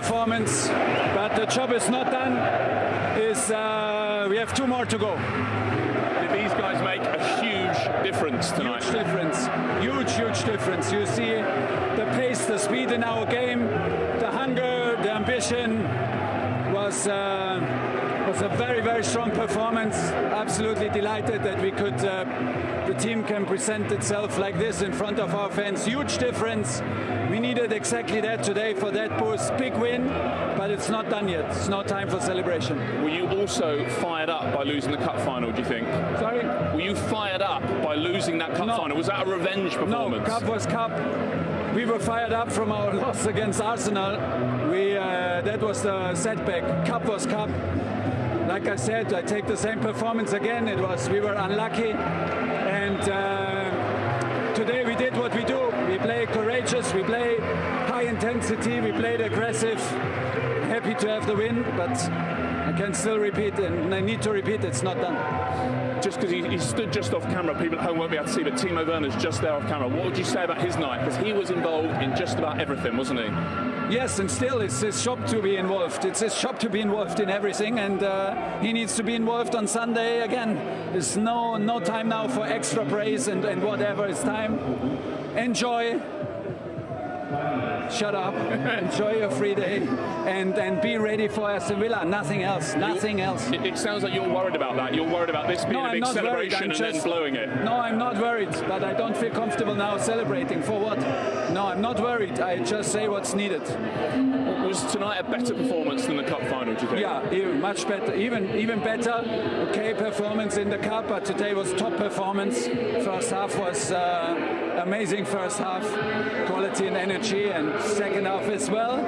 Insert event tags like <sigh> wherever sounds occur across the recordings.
performance, but the job is not done. Is uh, we have two more to go. Did these guys make a huge difference tonight? Huge difference, huge, huge difference. You see the pace, the speed in our game, the hunger, the ambition was. Uh, was a very, very strong performance. Absolutely delighted that we could, uh, the team can present itself like this in front of our fans. Huge difference. We needed exactly that today for that boost. Big win, but it's not done yet. It's not time for celebration. Were you also fired up by losing the cup final, do you think? Sorry? Were you fired up by losing that cup No. final? Was that a revenge performance? No, cup was cup. We were fired up from our loss against Arsenal. We uh, that was the setback. Cup was cup. Like I said, I take the same performance again. It was we were unlucky, and uh, today we did what we do. We play courageous. We play high intensity. We played aggressive. Happy to have the win, but I can still repeat, and I need to repeat. It's not done. Just because he, he stood just off camera, people at home won't be able to see, but Timo Werner's just there off camera. What would you say about his night? Because he was involved in just about everything, wasn't he? Yes, and still it's his job to be involved. It's his job to be involved in everything, and uh, he needs to be involved on Sunday again. There's no no time now for extra praise and, and whatever. It's time. Enjoy. Shut up. Enjoy your free day, and and be ready for Aston Villa. Nothing else. Nothing else. It, it sounds like you're worried about that. You're worried about this being No, a I'm big celebration I'm and just- then blowing it. No, I'm not worried, but I don't feel comfortable now celebrating. For what? No, I'm not worried. I just say what's needed. Was tonight a better performance than the cup final, do you think? Yeah, even much better, even even better. Okay, performance in the cup, but today was top performance. First half was uh, amazing. First half, quality and energy, and second half as well.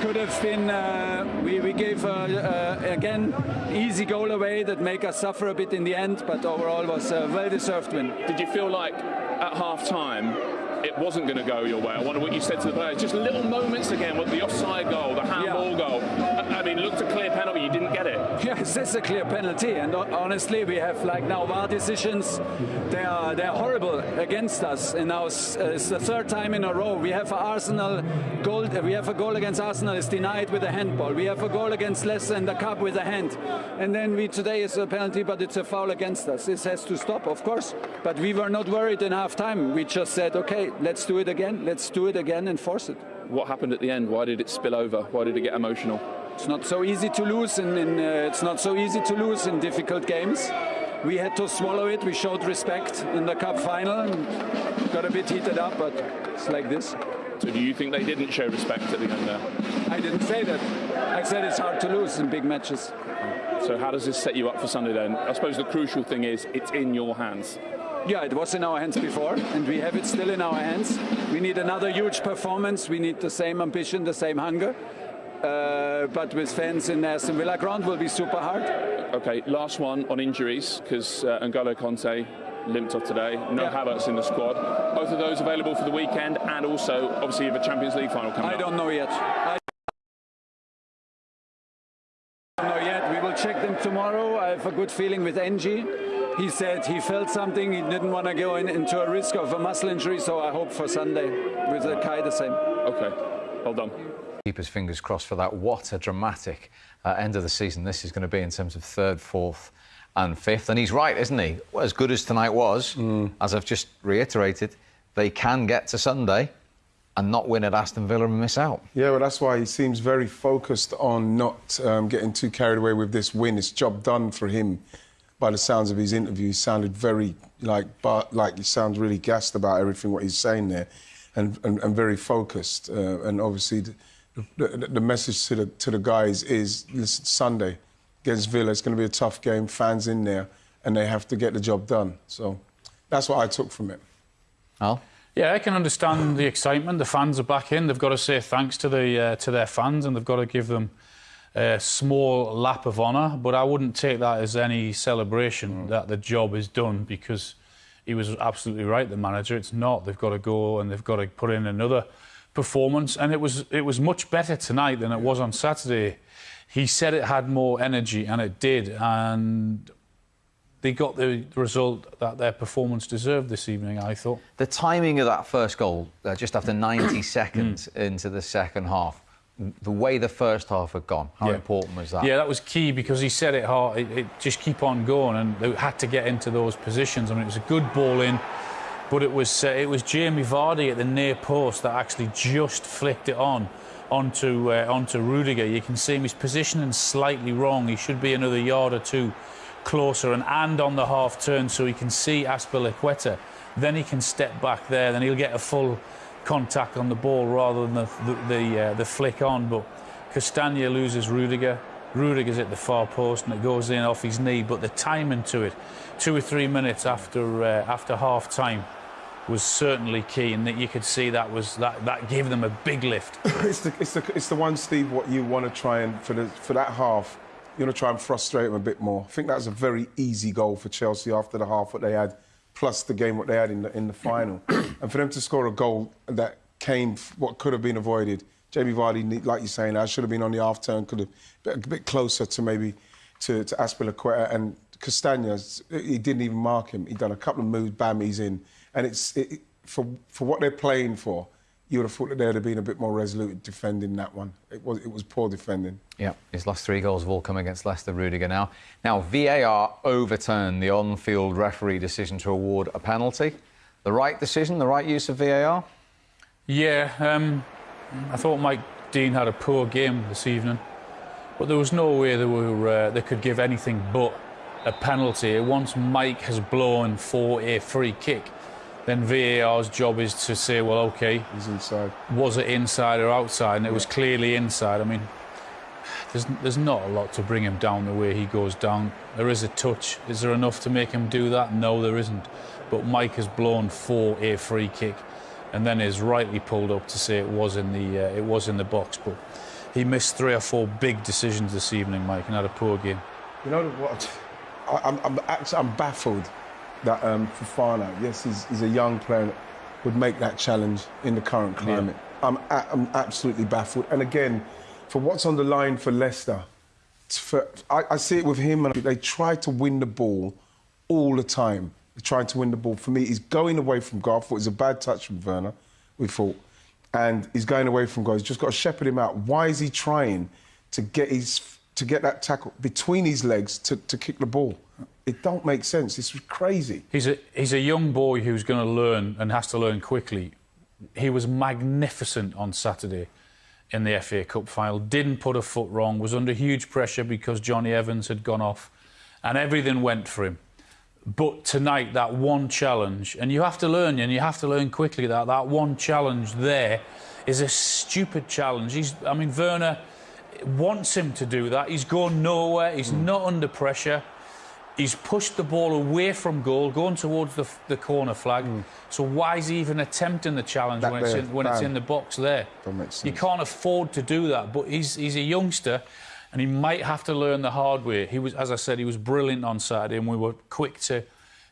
Could have been. Uh, we we gave uh, uh, again easy goal away that make us suffer a bit in the end, but overall was a well-deserved win. Did you feel like at half time it wasn't going to go your way? I wonder what you said to the players. Just little moments again with the offside goal, the handball goal. I mean, looked a clear penalty, you didn't get it. <laughs> Yes, it's a clear penalty, and honestly, we have like now VAR decisions. They are they're horrible against us, and now it's, it's the third time in a row. We have a Arsenal goal. uh, We have a goal against Arsenal is denied with a handball. We have a goal against Leicester in the cup with a hand, and then we today is a penalty, but it's a foul against us. This has to stop, of course. But we were not worried in half time. We just said, okay, let's do it again. Let's do it again and force it. What happened at the end? Why did it spill over? Why did it get emotional? It's not so easy to lose, and in, uh, it's not so easy to lose in difficult games. We had to swallow it. We showed respect in the cup final. and Got a bit heated up, but it's like this. So do you think they didn't show respect at the end there? I didn't say that. I said it's hard to lose in big matches. So how does this set you up for Sunday then? I suppose the crucial thing is it's in your hands. Yeah, it was in our hands before, and we have it still in our hands. We need another huge performance. We need the same ambition, the same hunger. Uh, but with fans in Aston Villa ground will be super hard. Okay, last one on injuries because uh, N'Golo Kanté limped off today. No Yeah. Havertz in the squad. Both of those available for the weekend, and also obviously a Champions League final coming I up. don't know yet. I don't know yet. We will check them tomorrow. I have a good feeling with Ng. He said he felt something. He didn't want to go in, into a risk of a muscle injury, so I hope for Sunday with the Kai the same. Okay, well done. Keep his fingers crossed for that. What a dramatic uh, end of the season this is going to be in terms of third, fourth, and fifth. And he's right, isn't he? Well, as good as tonight was, as I've just reiterated, they can get to Sunday and not win at Aston Villa and miss out. Yeah, well, that's why he seems very focused on not um, getting too carried away with this win. It's job done for him. By the sounds of his interview, he sounded very like, but like he sounds really gassed about everything what he's saying there, and and, and very focused. Uh, and obviously, the, the, the message to the to the guys is: listen, Sunday against Villa, it's going to be a tough game. Fans in there, and they have to get the job done. So that's what I took from it. Al? Yeah, I can understand the excitement. The fans are back in. They've got to say thanks to the uh, to their fans, and they've got to give them a small lap of honour. But I wouldn't take that as any celebration that the job is done because he was absolutely right. The manager, it's not. They've got to go and they've got to put in another performance, and it was it was much better tonight than it was on Saturday. He said it had more energy, and it did, and. They got the result that their performance deserved this evening, I thought. The timing of that first goal, uh, just after 90 <coughs> seconds into the second half, the way the first half had gone. How Yeah. important was that? Yeah, that was key because he said it hard. It, it just keep on going, and they had to get into those positions. I mean, it was a good ball in, but it was uh, it was Jamie Vardy at the near post that actually just flicked it on onto uh, onto Rudiger. You can see him; he's positioning slightly wrong. He should be another yard or two closer and and on the half turn, so he can see Azpilicueta. Then he can step back there. Then he'll get a full contact on the ball rather than the the the, uh, the flick on. But Castagna loses Rudiger. Rudiger's at the far post and it goes in off his knee. But the timing to it, two or three minutes after uh, after half time, was certainly key, and that you could see that was that that gave them a big lift. <laughs> it's the it's the it's the one, Steve. What you want to try and for the for that half, you want to try and frustrate them a bit more. I think that was a very easy goal for Chelsea after the half what they had, plus the game what they had in the in the final, <coughs> and for them to score a goal that came what could have been avoided. Jamie Vardy, like you're saying, I should have been on the half turn, could have been a bit closer to maybe to to Azpilicueta and Castagnas. He didn't even mark him. He done a couple of moves, bam, he's in, and it's it, it- for for what they're playing for you would have thought that they'd have been a bit more resolute defending that one. It was it was poor defending. Yeah, his last three goals have all come against Leicester Rudiger now. Now, VAR overturned the on field referee decision to award a penalty. The right decision, the right use of VAR? Yeah, um, I thought Mike Dean had a poor game this evening, but there was no way they were uh, they could give anything but a penalty. Once Mike has blown for a free kick, then VAR's job is to say, well, okay, He's inside. was it inside or outside? And it was clearly inside. I mean, there's there's not a lot to bring him down the way he goes down. There is a touch. Is there enough to make him do that? No, there isn't. But Mike has blown for a free kick, and then is rightly pulled up to say it was in the uh, it was in the box. But he missed three or four big decisions this evening, Mike, and had a poor game. You know what? I, I'm, I'm I'm baffled that um, Fofana, yes, he's, he's a young player, would make that challenge in the current climate. I'm a, I'm absolutely baffled. And again, for what's on the line for Leicester, for, I, I see it with him, and they try to win the ball all the time. They're trying to win the ball. For me, he's going away from goal. I thought it was a bad touch from Werner. We thought, and he's going away from goal. He's just got to shepherd him out. Why is he trying to get his to get that tackle between his legs to, to kick the ball? It don't make sense. This It's crazy. He's a he's a young boy who's going to learn and has to learn quickly. He was magnificent on Saturday in the FA Cup final. Didn't put a foot wrong. Was under huge pressure because Jonny Evans had gone off, and everything went for him. But tonight, that one challenge, and you have to learn, and you have to learn quickly that that one challenge there is a stupid challenge. He's, I mean, Werner wants him to do that. He's going nowhere. He's hmm. not under pressure. He's pushed the ball away from goal, going towards the, the corner flag. Hmm. So why is he even attempting the challenge That when, it's in, when it's in the box there? You can't afford to do that. But he's he's a youngster, and he might have to learn the hard way. He was, as I said, he was brilliant on Saturday, and we were quick to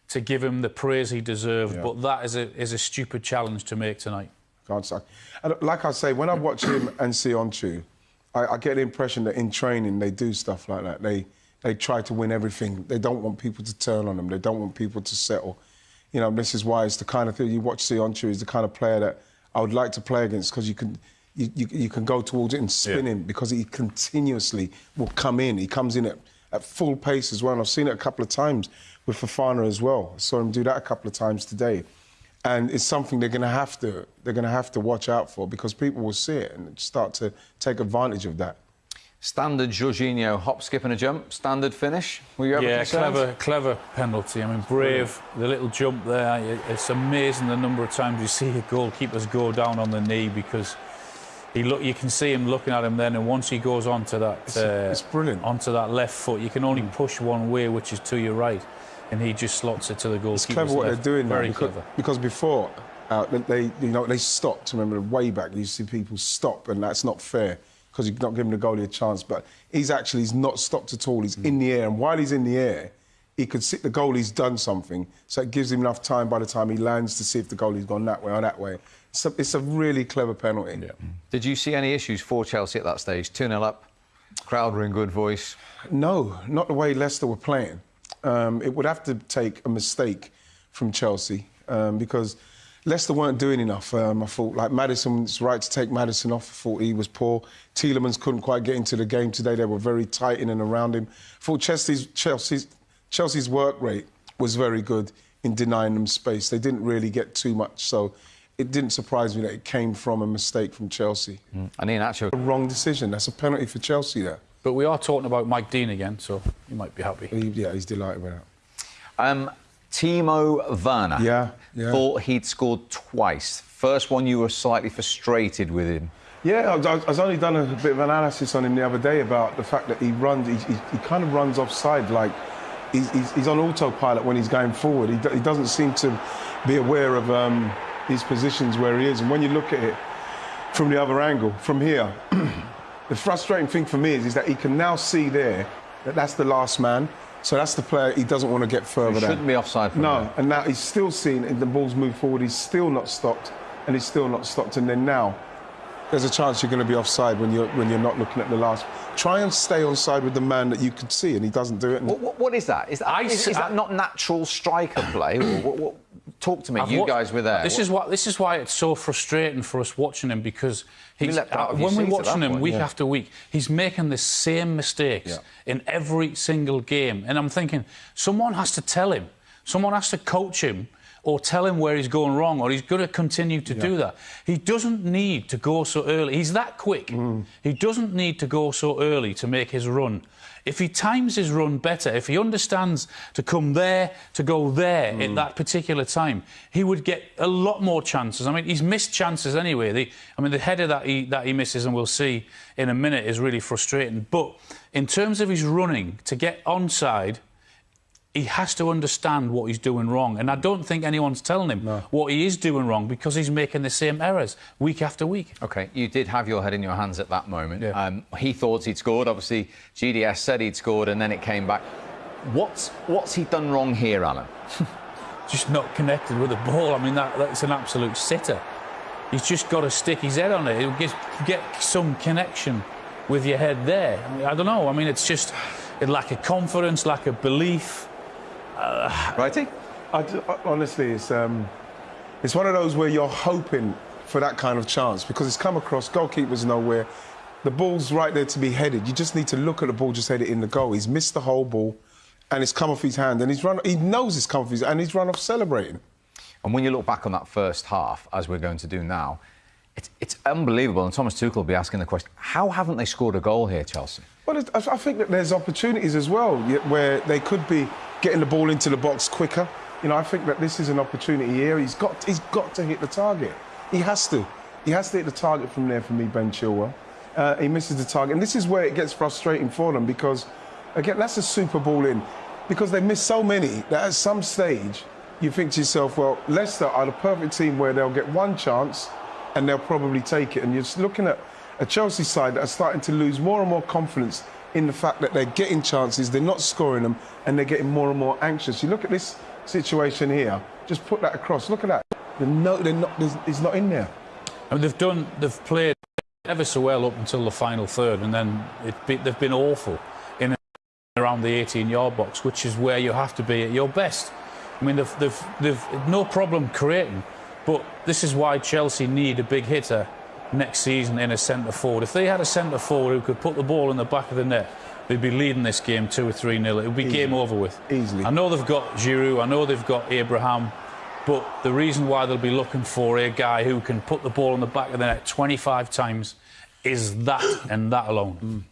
to give him the praise he deserved. Yeah. But that is a is a stupid challenge to make tonight. And like I say, when I watch him and see on Onchu, I, I get the impression that in training they do stuff like that. They they try to win everything. They don't want people to turn on them. They don't want people to settle. You know, this is why it's the kind of thing you watch Söyüncü is the kind of player that I would like to play against because you can you, you, you can go towards it and spin Yeah. him because he continuously will come in. He comes in at, at full pace as well. And I've seen it a couple of times with Fofana as well. I saw him do that a couple of times today. And it's something they're going to have to they're going to have to watch out for because people will see it and start to take advantage of that. Standard Jorginho hop, skip, and a jump. Standard finish. Were you ever Yeah, concerned? clever, clever penalty. I mean, brave, the little jump there. It's amazing the number of times you see a goalkeepers go down on the knee because he look. You can see him looking at him then, and once he goes onto that, It's- uh, it's brilliant. onto that left foot, you can only push one way, which is to your right, and he just slots it to the goalkeeper's It's clever what left. they're doing now Very because, clever. because before uh, they you know they stopped. Remember way back you see people stop and that's not fair because you're not giving the goalie a chance. But he's actually he's not stopped at all. He's in the air and while he's in the air. He could see the goalie's done something, so it gives him enough time by the time he lands to see if the goalie's gone that way or that way. It's a, it's a really clever penalty. Did you see any issues for Chelsea at that stage? 2 0 up, crowd were in good voice. No, not the way Leicester were playing. Um, it would have to take a mistake from Chelsea um, because Leicester weren't doing enough. Um, I thought like Maddison, it's right to take Maddison off. I thought he was poor. Tielemans couldn't quite get into the game today. They were very tight in and around him. I thought Chelsea's Chelsea's Chelsea's work rate was very good in denying them space. They didn't really get too much, so it didn't surprise me that it came from a mistake from Chelsea. Mm. And Iheanacho. A wrong decision. That's a penalty for Chelsea there. But we are talking about Mike Dean again, so you might be happy. He, yeah, he's delighted with that. Um, Timo Werner. Yeah, yeah. Thought he'd scored twice. First one, you were slightly frustrated with him. Yeah, I, I, I was only done a bit of analysis on him the other day about the fact that he runs, he, he, he kind of runs offside, like he's, he's, he's, on autopilot when he's going forward. He, he doesn't seem to be aware of um, his positions where he is. And when you look at it from the other angle, from here, <clears throat> the frustrating thing for me is, is that he can now see there that that's the last man. So that's the player he doesn't want to get further. He shouldn't down. be offside. no, there. and now he's still seeing the ball's move forward. He's still not stopped, and he's still not stopped. And then now, there's a chance you're going to be offside when you're when you're not looking at the last. Try and stay on side with the man that you could see, and he doesn't do it. What, what, what is that? Is that, I is, is that not natural striker play? what, talk to me. I've you watched- guys were there. This is what this is why it's so frustrating for us watching him because he's, uh, when we're watching him point, week yeah. after week, he's making the same mistakes Yeah. in every single game, and I'm thinking someone has to tell him, someone has to coach him. Or tell him where he's going wrong, or he's going to continue to do that. He doesn't need to go so early. He's that quick. Mm. He doesn't need to go so early to make his run. If he times his run better, if he understands to come there, to go there Mm. at that particular time, he would get a lot more chances. I mean, he's missed chances anyway. The, I mean, the header that he that he misses, and we'll see in a minute, is really frustrating. But in terms of his running to get onside, he has to understand what he's doing wrong. And I don't think anyone's telling him what he is doing wrong because he's making the same errors week after week. Okay, you did have your head in your hands at that moment. Yeah. Um, he thought he'd scored. Obviously, GDS said he'd scored, and then it came back. What's what's he done wrong here, Alan? <laughs> just not connected with the ball. I mean, that, that's an absolute sitter. He's just got to stick his head on it. He'll get, get some connection with your head there. I, mean, I don't know. I mean, it's just a lack of confidence, lack of belief. Righty? I ju- honestly, it's um, it's one of those where you're hoping for that kind of chance because it's come across. Goalkeeper's nowhere. The ball's right there to be headed. You just need to look at the ball, just head it in the goal. He's missed the whole ball, and it's come off his hand, and he's run. He knows it's come off his, and he's run off celebrating. And when you look back on that first half, as we're going to do now, it's, it's unbelievable. And Thomas Tuchel will be asking the question: How haven't they scored a goal here, Chelsea? Well, I I think that there's opportunities as well where they could be getting the ball into the box quicker. You know, I think that this is an opportunity here. He's got he's got to hit the target. He has to. He has to hit the target from there for me, Ben Chilwell. Uh, he misses the target, and this is where it gets frustrating for them because, again, that's a super ball in because they miss so many that at some stage you think to yourself, well, Leicester are the perfect team where they'll get one chance and they'll probably take it. And you're looking at a Chelsea side that are starting to lose more and more confidence in the fact that they're getting chances, they're not scoring them, and they're getting more and more anxious. You look at this situation here, just put that across. Look at that. No, they're not, it's not in there. I mean, they've done, they've played ever so well up until the final third, and then be, they've been awful in around the 18-yard box, which is where you have to be at your best. I mean, they've, they've, they've no problem creating, but this is why Chelsea need a big hitter next season in a centre forward. If they had a centre forward who could put the ball in the back of the net, they'd be leading this game two or three nil. It would be game over with. Easily. I know they've got Giroud. I know they've got Abraham. But the reason why they'll be looking for a guy who can put the ball in the back of the net 25 times is that and that alone. Mm.